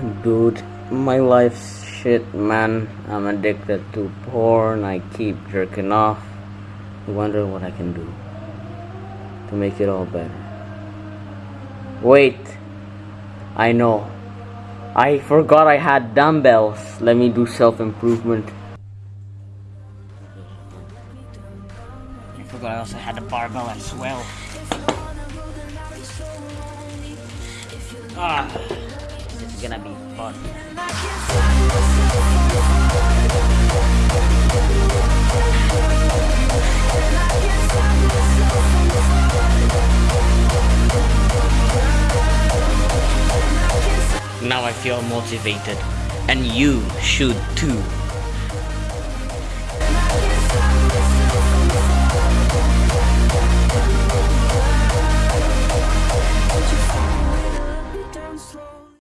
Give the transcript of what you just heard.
dude, my life's shit, man. I'm addicted to porn. I keep jerking off. I wonder what I can do to make it all better. Wait, I know. I forgot I had dumbbells. Let me do self improvement. I forgot I also had a barbell as well. Ah, Now I feel motivated, and you should too.